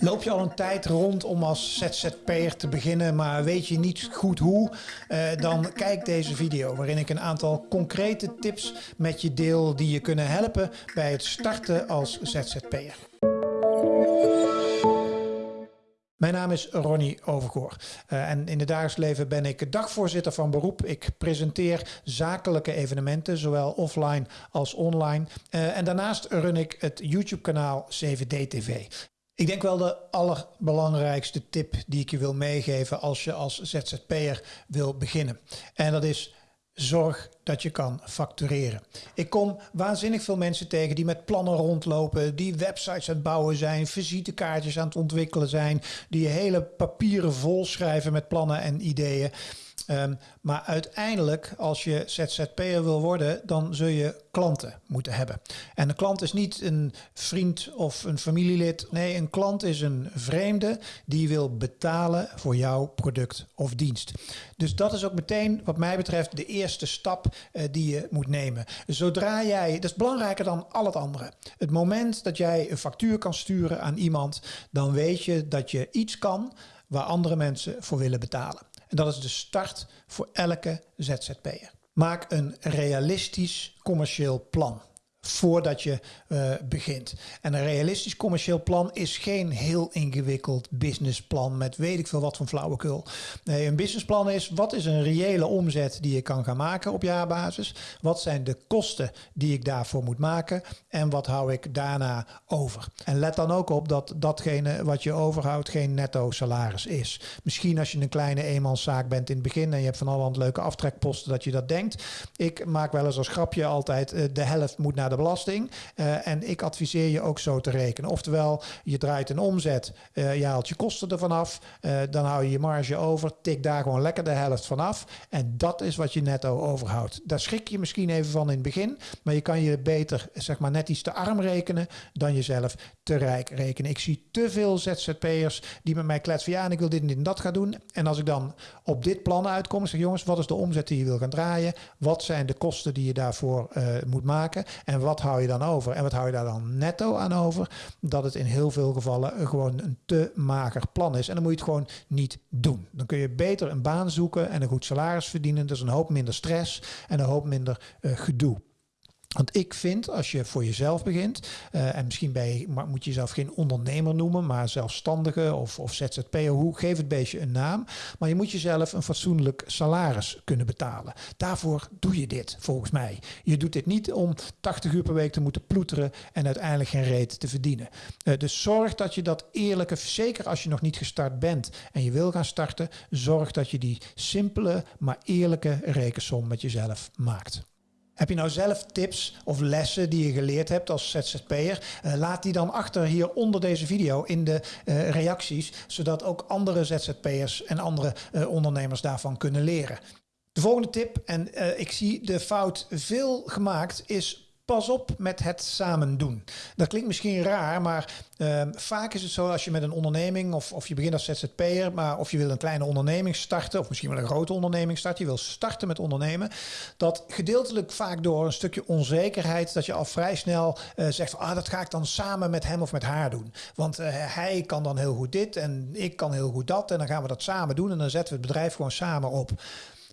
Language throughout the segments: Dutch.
Loop je al een tijd rond om als ZZP'er te beginnen, maar weet je niet goed hoe? Uh, dan kijk deze video waarin ik een aantal concrete tips met je deel die je kunnen helpen bij het starten als ZZP'er. Mijn naam is Ronnie Overgoor uh, en in het dagelijks leven ben ik dagvoorzitter van beroep. Ik presenteer zakelijke evenementen, zowel offline als online. Uh, en daarnaast run ik het YouTube kanaal 7D TV. Ik denk wel de allerbelangrijkste tip die ik je wil meegeven als je als ZZP'er wil beginnen. En dat is zorg dat je kan factureren. Ik kom waanzinnig veel mensen tegen die met plannen rondlopen, die websites aan het bouwen zijn, visitekaartjes aan het ontwikkelen zijn, die hele papieren vol schrijven met plannen en ideeën. Um, maar uiteindelijk, als je ZZP'er wil worden, dan zul je klanten moeten hebben. En een klant is niet een vriend of een familielid. Nee, een klant is een vreemde die wil betalen voor jouw product of dienst. Dus dat is ook meteen, wat mij betreft, de eerste stap uh, die je moet nemen. Zodra jij, dat is belangrijker dan al het andere. Het moment dat jij een factuur kan sturen aan iemand, dan weet je dat je iets kan waar andere mensen voor willen betalen. En dat is de start voor elke ZZP'er. Maak een realistisch commercieel plan voordat je uh, begint. En een realistisch commercieel plan is geen heel ingewikkeld businessplan met weet ik veel wat van flauwekul. Nee, een businessplan is wat is een reële omzet die je kan gaan maken op jaarbasis? Wat zijn de kosten die ik daarvoor moet maken? En wat hou ik daarna over? En let dan ook op dat datgene wat je overhoudt geen netto salaris is. Misschien als je een kleine eenmanszaak bent in het begin en je hebt van allerhand leuke aftrekposten dat je dat denkt. Ik maak wel eens als grapje altijd uh, de helft moet naar de belasting. Uh, en ik adviseer je ook zo te rekenen. Oftewel, je draait een omzet, uh, je haalt je kosten ervan af, uh, dan hou je je marge over, tik daar gewoon lekker de helft van af. En dat is wat je netto overhoudt. Daar schrik je misschien even van in het begin, maar je kan je beter, zeg maar, net iets te arm rekenen dan jezelf te rijk rekenen. Ik zie te veel ZZP'ers die met mij kletsen ja, en ik wil dit en dit en dat gaan doen. En als ik dan op dit plan uitkom, zeg jongens, wat is de omzet die je wil gaan draaien? Wat zijn de kosten die je daarvoor moet maken? En wat hou je dan over? En wat hou je daar dan netto aan over? Dat het in heel veel gevallen gewoon een te mager plan is. En dan moet je het gewoon niet doen. Dan kun je beter een baan zoeken en een goed salaris verdienen. Dus een hoop minder stress en een hoop minder uh, gedoe. Want ik vind, als je voor jezelf begint, uh, en misschien ben je, moet je jezelf geen ondernemer noemen, maar zelfstandige of, of ZZP'er, hoe geef het beestje een naam. Maar je moet jezelf een fatsoenlijk salaris kunnen betalen. Daarvoor doe je dit, volgens mij. Je doet dit niet om 80 uur per week te moeten ploeteren en uiteindelijk geen reet te verdienen. Uh, dus zorg dat je dat eerlijke, zeker als je nog niet gestart bent en je wil gaan starten, zorg dat je die simpele, maar eerlijke rekensom met jezelf maakt. Heb je nou zelf tips of lessen die je geleerd hebt als ZZP'er? Uh, laat die dan achter hier onder deze video in de uh, reacties, zodat ook andere ZZP'ers en andere uh, ondernemers daarvan kunnen leren. De volgende tip, en ik zie de fout veel gemaakt, is pas op met het samen doen. Dat klinkt misschien raar, maar uh, vaak is het zo als je met een onderneming of, of je begint als ZZP'er, maar of je wil een kleine onderneming starten of misschien wel een grote onderneming starten, je wil starten met ondernemen, dat gedeeltelijk vaak door een stukje onzekerheid dat je al vrij snel uh, zegt ah, dat ga ik dan samen met hem of met haar doen. Want uh, hij kan dan heel goed dit en ik kan heel goed dat en dan gaan we dat samen doen en dan zetten we het bedrijf gewoon samen op.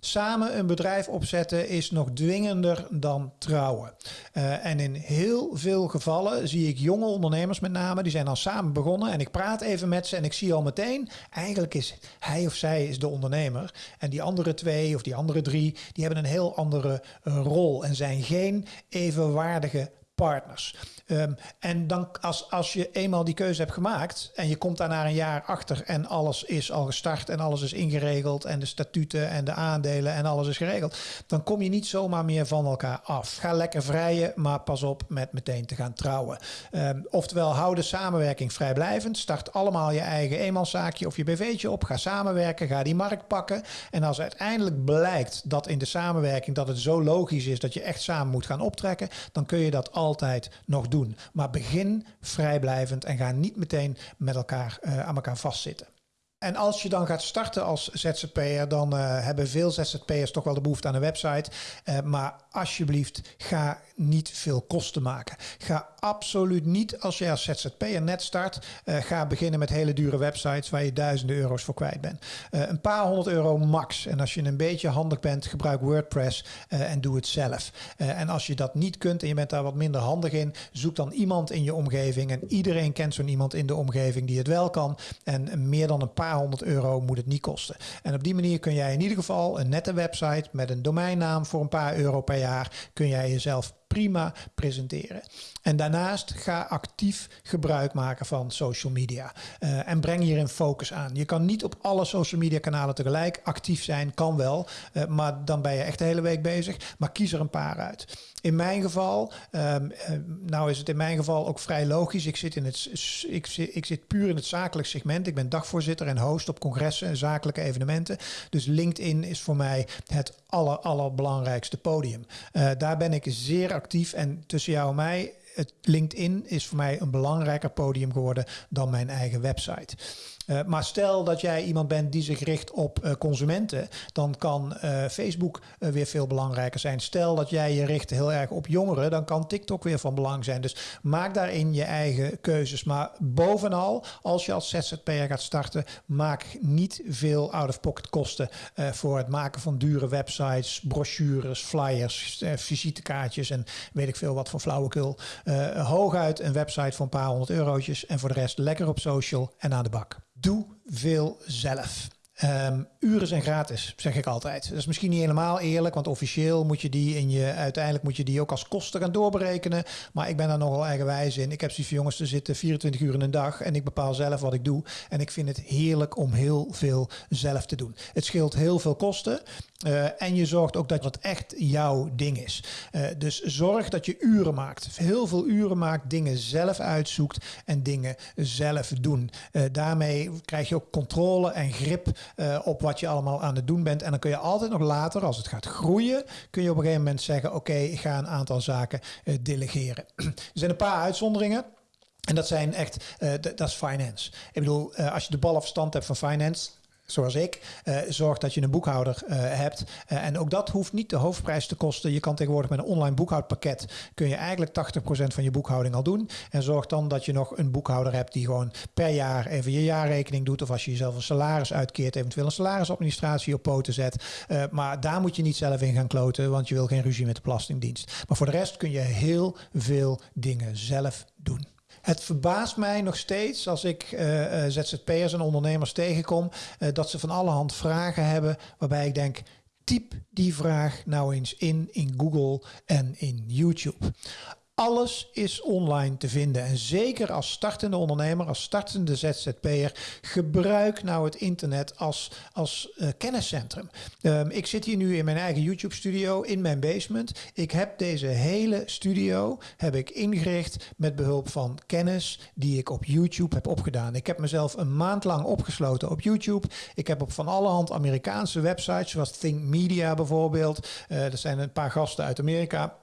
Samen een bedrijf opzetten is nog dwingender dan trouwen. Uh, en in heel veel gevallen zie ik jonge ondernemers met name, die zijn al samen begonnen. En ik praat even met ze en ik zie al meteen, eigenlijk is hij of zij is de ondernemer. En die andere twee of die andere drie, die hebben een heel andere uh, rol en zijn geen evenwaardige partners. Um, en dan als, als je eenmaal die keuze hebt gemaakt en je komt daar na een jaar achter en alles is al gestart en alles is ingeregeld en de statuten en de aandelen en alles is geregeld, dan kom je niet zomaar meer van elkaar af. Ga lekker vrijen, maar pas op met meteen te gaan trouwen. Um, oftewel, hou de samenwerking vrijblijvend. Start allemaal je eigen eenmanszaakje of je BV'tje op. Ga samenwerken, ga die markt pakken. En als uiteindelijk blijkt dat in de samenwerking dat het zo logisch is dat je echt samen moet gaan optrekken, dan kun je dat altijd nog doen. Maar begin vrijblijvend en ga niet meteen met elkaar uh, aan elkaar vastzitten. En als je dan gaat starten als ZZP'er, dan uh, hebben veel ZZP'ers toch wel de behoefte aan een website. Uh, maar alsjeblieft, ga niet veel kosten maken. Ga absoluut niet, als je als ZZP'er net start, uh, ga beginnen met hele dure websites waar je duizenden euro's voor kwijt bent. een paar honderd euro max. En als je een beetje handig bent, gebruik WordPress en doe het zelf. en als je dat niet kunt en je bent daar wat minder handig in, zoek dan iemand in je omgeving. En iedereen kent zo'n iemand in de omgeving die het wel kan. En meer dan een paar paar honderd euro moet het niet kosten. En op die manier kun jij in ieder geval een nette website met een domeinnaam voor een paar euro per jaar kun jij jezelf prima presenteren. En daarnaast ga actief gebruik maken van social media. Uh, en breng hierin focus aan. Je kan niet op alle social media kanalen tegelijk actief zijn, kan wel. Uh, maar dan ben je echt de hele week bezig. Maar kies er een paar uit. In mijn geval, um, nou is het in mijn geval ook vrij logisch. Ik zit, in het, ik, zit, ik zit puur in het zakelijk segment. Ik ben dagvoorzitter en host op congressen en zakelijke evenementen. Dus LinkedIn is voor mij het aller, allerbelangrijkste podium. Daar ben ik zeer actief en tussen jou en mij LinkedIn is voor mij een belangrijker podium geworden dan mijn eigen website. Uh, maar stel dat jij iemand bent die zich richt op uh, consumenten, dan kan uh, Facebook weer veel belangrijker zijn. Stel dat jij je richt heel erg op jongeren, dan kan TikTok weer van belang zijn. Dus maak daarin je eigen keuzes. Maar bovenal, als je als ZZP'er gaat starten, maak niet veel out-of-pocket kosten voor het maken van dure websites, brochures, flyers, visitekaartjes en weet ik veel wat voor flauwekul. Hooguit een website voor een paar honderd eurotjes en voor de rest lekker op social en aan de bak. Doe veel zelf. Um, uren zijn gratis, zeg ik altijd. Dat is misschien niet helemaal eerlijk, want officieel moet je die in je, uiteindelijk moet je die ook als kosten gaan doorberekenen. Maar ik ben daar nogal eigenwijs in. Ik heb zoiets jongens te zitten 24 uur in een dag en ik bepaal zelf wat ik doe. En ik vind het heerlijk om heel veel zelf te doen. Het scheelt heel veel kosten. Uh, en je zorgt ook dat het echt jouw ding is. Uh, dus zorg dat je uren maakt. Heel veel uren maakt, dingen zelf uitzoekt en dingen zelf doen. Uh, daarmee krijg je ook controle en grip op wat je allemaal aan het doen bent. En dan kun je altijd nog later, als het gaat groeien, kun je op een gegeven moment zeggen: Oké, ik ga een aantal zaken delegeren. er zijn een paar uitzonderingen. En dat zijn echt, uh, dat is finance. Ik bedoel, uh, als je de bal of stand hebt van finance, zoals ik, uh, zorg dat je een boekhouder uh, hebt. Uh, en ook dat hoeft niet de hoofdprijs te kosten. Je kan tegenwoordig met een online boekhoudpakket kun je eigenlijk 80% van je boekhouding al doen. En zorg dan dat je nog een boekhouder hebt die gewoon per jaar even je jaarrekening doet. Of als je jezelf een salaris uitkeert, eventueel een salarisadministratie op poten zet. maar daar moet je niet zelf in gaan kloten, want je wil geen ruzie met de Belastingdienst. Maar voor de rest kun je heel veel dingen zelf doen. Het verbaast mij nog steeds als ik uh, ZZP'ers en ondernemers tegenkom, uh, dat ze van alle hand vragen hebben waarbij ik denk, typ die vraag nou eens in in Google en in YouTube. Alles is online te vinden. En zeker als startende ondernemer, als startende ZZP'er, gebruik nou het internet als, als uh, kenniscentrum. Um, ik zit hier nu in mijn eigen YouTube studio in mijn basement. Ik heb deze hele studio heb ik ingericht met behulp van kennis die ik op YouTube heb opgedaan. Ik heb mezelf een maand lang opgesloten op YouTube. Ik heb op van alle hand Amerikaanse websites, zoals Think Media bijvoorbeeld. Uh, er zijn een paar gasten uit Amerika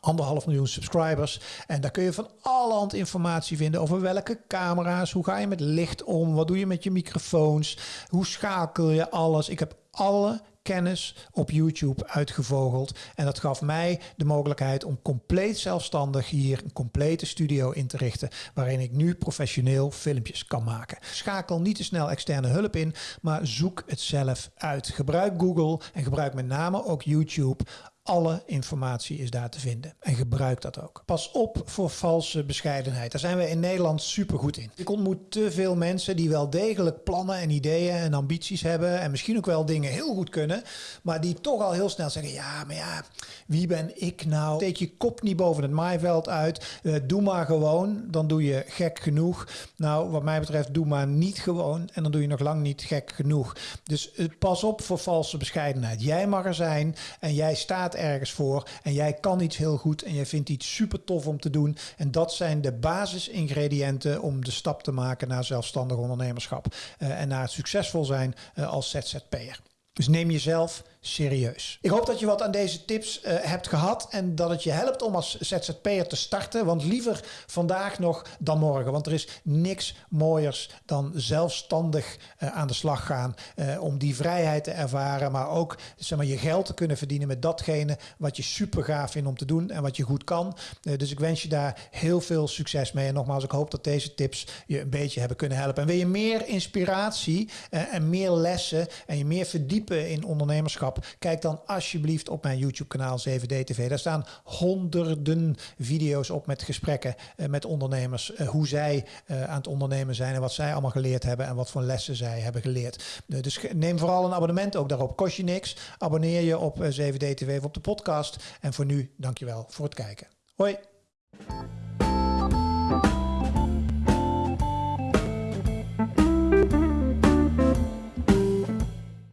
anderhalf miljoen subscribers. En daar kun je van allerhand informatie vinden over welke camera's, hoe ga je met licht om, wat doe je met je microfoons, hoe schakel je alles. Ik heb alle kennis op YouTube uitgevogeld. En dat gaf mij de mogelijkheid om compleet zelfstandig hier een complete studio in te richten. Waarin ik nu professioneel filmpjes kan maken. Schakel niet te snel externe hulp in, maar zoek het zelf uit. Gebruik Google en gebruik met name ook YouTube alle informatie is daar te vinden. En gebruik dat ook. Pas op voor valse bescheidenheid. Daar zijn we in Nederland super goed in. Ik ontmoet te veel mensen die wel degelijk plannen en ideeën en ambities hebben. En misschien ook wel dingen heel goed kunnen. Maar die toch al heel snel zeggen: ja, maar ja, wie ben ik nou? Steek je kop niet boven het maaiveld uit. Uh, doe maar gewoon. Dan doe je gek genoeg. Nou, wat mij betreft, doe maar niet gewoon. En dan doe je nog lang niet gek genoeg. Dus uh, pas op voor valse bescheidenheid. Jij mag er zijn en jij staat ergens voor en jij kan iets heel goed en jij vindt iets super tof om te doen. En dat zijn de basisingrediënten om de stap te maken naar zelfstandig ondernemerschap uh, en naar het succesvol zijn uh, als ZZP'er. Dus neem jezelf serieus. Ik hoop dat je wat aan deze tips uh, hebt gehad en dat het je helpt om als ZZP'er te starten. Want liever vandaag nog dan morgen. Want er is niks mooiers dan zelfstandig uh, aan de slag gaan. Uh, om die vrijheid te ervaren, maar ook zeg maar, je geld te kunnen verdienen met datgene wat je super gaaf vindt om te doen en wat je goed kan. dus ik wens je daar heel veel succes mee. En nogmaals, ik hoop dat deze tips je een beetje hebben kunnen helpen. En wil je meer inspiratie en meer lessen en je meer verdiepen in ondernemerschap? Kijk dan alsjeblieft op mijn YouTube kanaal 7D TV. Daar staan honderden video's op met gesprekken uh, met ondernemers. Uh, hoe zij uh, aan het ondernemen zijn en wat zij allemaal geleerd hebben en wat voor lessen zij hebben geleerd. dus neem vooral een abonnement ook daarop. Kost je niks. Abonneer je op 7D TV of op de podcast. En voor nu, dankjewel voor het kijken. Hoi!